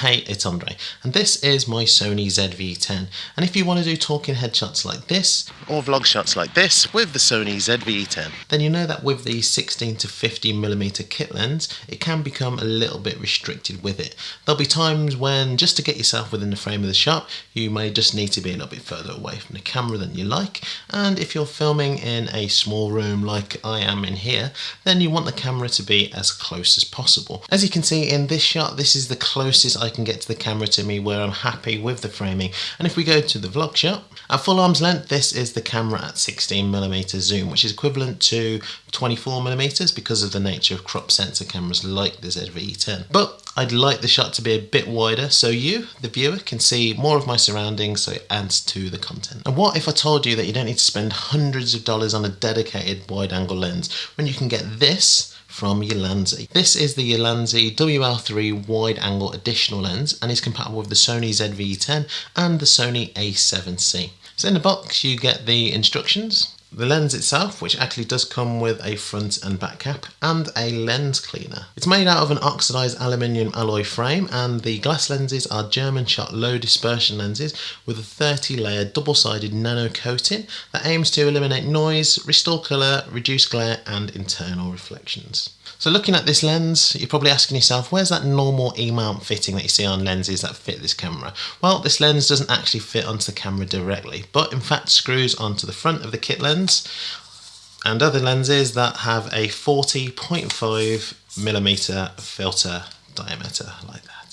Hey, it's Andre, and this is my Sony ZV-10. And if you want to do talking head shots like this, or vlog shots like this with the Sony ZV-10, then you know that with the 16 to 50 millimeter kit lens, it can become a little bit restricted with it. There'll be times when, just to get yourself within the frame of the shot, you may just need to be a little bit further away from the camera than you like, and if you're filming in a small room like I am in here, then you want the camera to be as close as possible. As you can see in this shot, this is the closest I can get to the camera to me where I'm happy with the framing. And if we go to the vlog shot, at full arm's length, this is the camera at 16mm zoom, which is equivalent to 24mm because of the nature of crop sensor cameras like the ZV-10. But I'd like the shot to be a bit wider so you, the viewer, can see more of my surroundings so it adds to the content. And what if I told you that you don't need to spend hundreds of dollars on a dedicated wide angle lens when you can get this from Ulanzi. This is the Ulanzi WL3 wide angle additional lens and is compatible with the Sony ZV-10 and the Sony a7C. So in the box you get the instructions, the lens itself, which actually does come with a front and back cap, and a lens cleaner. It's made out of an oxidized aluminium alloy frame, and the glass lenses are German Schott low dispersion lenses with a 30 layer double sided nano coating that aims to eliminate noise, restore colour, reduce glare, and internal reflections. So looking at this lens, you're probably asking yourself, where's that normal E-mount fitting that you see on lenses that fit this camera? Well, this lens doesn't actually fit onto the camera directly, but in fact screws onto the front of the kit lens and other lenses that have a 40.5 millimeter filter diameter like that.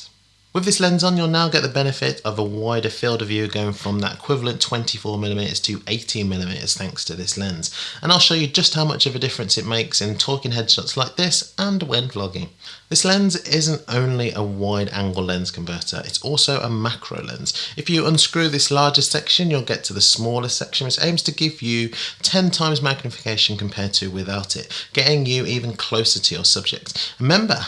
With this lens on, you'll now get the benefit of a wider field of view going from that equivalent 24mm to 18mm thanks to this lens. And I'll show you just how much of a difference it makes in talking headshots like this and when vlogging. This lens isn't only a wide angle lens converter, it's also a macro lens. If you unscrew this larger section, you'll get to the smaller section, which aims to give you 10 times magnification compared to without it, getting you even closer to your subject. Remember,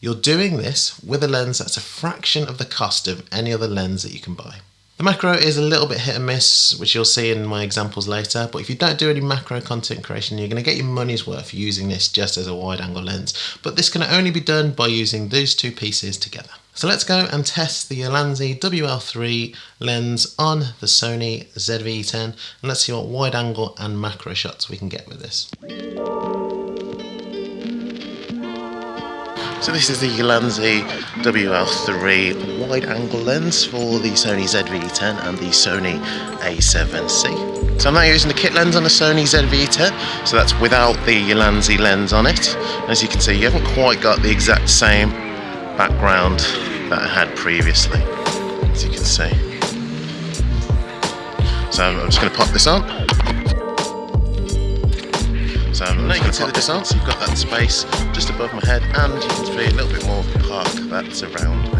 you're doing this with a lens that's a fraction of the cost of any other lens that you can buy. The macro is a little bit hit and miss, which you'll see in my examples later, but if you don't do any macro content creation, you're going to get your money's worth using this just as a wide angle lens. But this can only be done by using those two pieces together. So let's go and test the Ulanzi WL3 lens on the Sony ZV-10 and let's see what wide angle and macro shots we can get with this. So this is the Ulanzi WL3 wide angle lens for the Sony ZV-10 and the Sony a7C. So I'm now using the kit lens on the Sony ZV-10, so that's without the Ulanzi lens on it. As you can see, you haven't quite got the exact same background that I had previously, as you can see. So I'm just going to pop this on. Um, so now you can see the distance, you've got that space just above my head and you can see a little bit more park that's around me.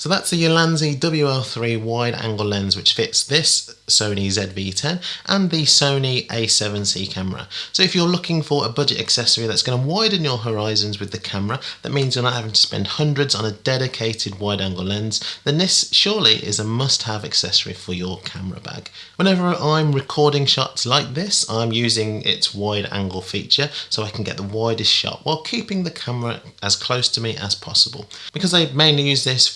So that's the Ulanzi WL3 wide angle lens which fits this Sony ZV-10 and the Sony a7C camera. So if you're looking for a budget accessory that's going to widen your horizons with the camera, that means you're not having to spend hundreds on a dedicated wide angle lens, then this surely is a must have accessory for your camera bag. Whenever I'm recording shots like this, I'm using its wide angle feature so I can get the widest shot while keeping the camera as close to me as possible. Because I mainly use this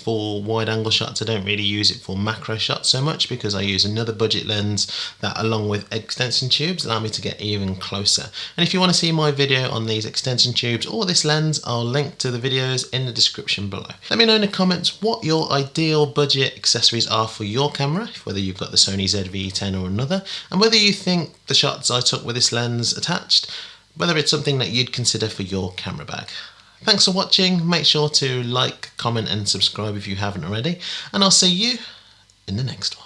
wide angle shots, I don't really use it for macro shots so much because I use another budget lens that along with extension tubes allow me to get even closer. And if you want to see my video on these extension tubes or this lens, I'll link to the videos in the description below. Let me know in the comments what your ideal budget accessories are for your camera, whether you've got the Sony ZV-10 or another, and whether you think the shots I took with this lens attached, whether it's something that you'd consider for your camera bag. Thanks for watching, make sure to like, comment and subscribe if you haven't already, and I'll see you in the next one.